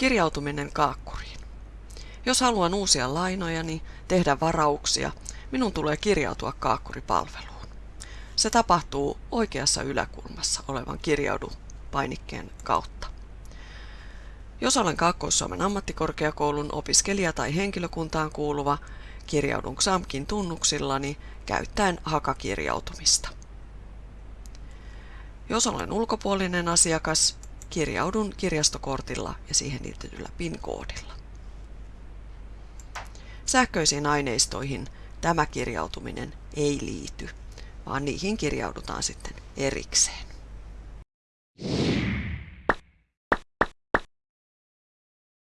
Kirjautuminen kaakkuriin. Jos haluan uusia lainojani, tehdä varauksia, minun tulee kirjautua kaakkuripalveluun. Se tapahtuu oikeassa yläkulmassa olevan kirjaudu painikkeen kautta. Jos olen Kaakkois-Suomen ammattikorkeakoulun opiskelija tai henkilökuntaan kuuluva, kirjaudun XAMKin tunnuksillani käyttäen hakakirjautumista. Jos olen ulkopuolinen asiakas, kirjaudun kirjastokortilla ja siihen liitetyllä PIN-koodilla. Sähköisiin aineistoihin tämä kirjautuminen ei liity, vaan niihin kirjaudutaan sitten erikseen.